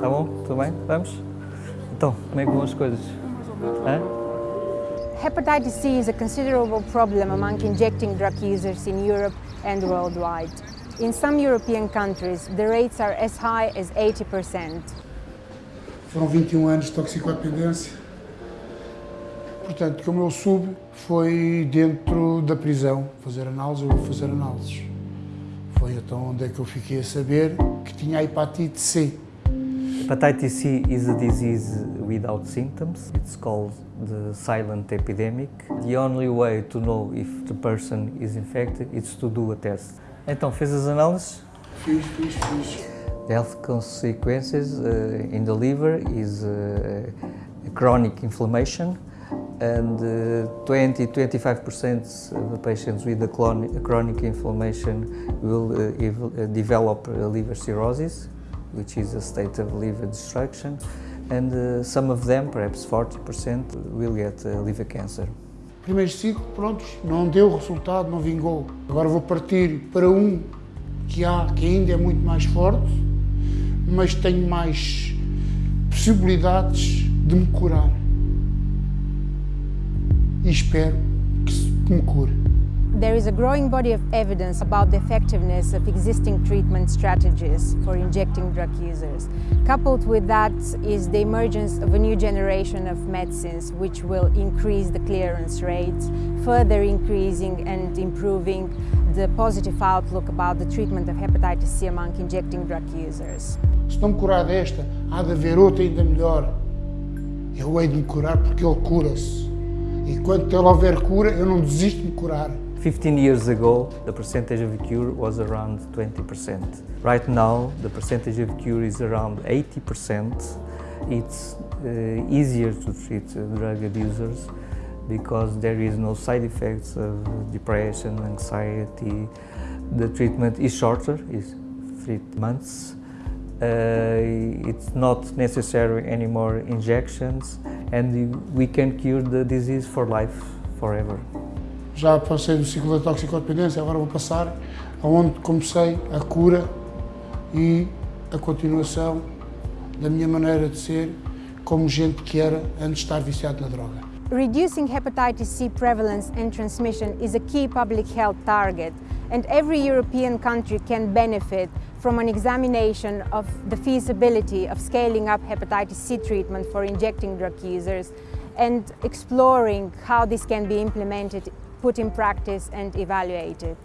Tá bom? Tudo bem? Vamos? Então, como é que vão as coisas? Hã? Hepatitis C is a considerable problem among injecting drug users in Europe and worldwide. In some European countries, the rates are as high as 80%. Foram 21 anos de toxicodependência. Portanto, como eu soube, foi dentro da prisão fazer análise, eu vou fazer análises. Foi então onde é que eu fiquei a saber que tinha a hepatite C. Hepatitis C is a disease without symptoms. It's called the silent epidemic. The only way to know if the person is infected is to do a test. Então, fez as análises? Fiz, fiz, fiz. The health consequences uh, in the liver is uh, chronic inflammation and 20-25% of the patients with the chronic inflammation will uh, develop liver cirrhosis, which is a state of liver destruction, and uh, some of them, perhaps 40%, will get uh, liver cancer. Primeiros cinco, prontos, não deu resultado, não vingou. Agora vou partir para um que há, que ainda é muito mais forte, mas tenho mais possibilidades de me curar. E espero que me cure. There is a growing body of evidence about the effectiveness of existing treatment strategies for injecting drug users. Coupled with that is the emergence of a new generation of medicines which will increase the clearance rates, further increasing and improving the positive outlook about the treatment of hepatitis C among injecting drug users. Se não curar desta, há de haver outra ainda melhor. Eu hei de curar porque ele cura-se. E quando ele cura, eu não desisto de curar. 15 years ago, the percentage of cure was around 20%. Right now, the percentage of cure is around 80%. It's uh, easier to treat uh, drug abusers because there is no side effects of depression, anxiety. The treatment is shorter, is three months. Uh, it's not necessary anymore injections and we can cure the disease for life, forever. Já passei do ciclo da toxicodependência, agora vou passar aonde comecei a cura e a continuação da minha maneira de ser como gente que era antes de estar viciado na droga. Reducing hepatitis C prevalence and transmission is a key public health target and every European country can benefit from an examination of the feasibility of scaling up hepatitis C treatment for injecting drug users and exploring how this can be implemented, put in practice and evaluated.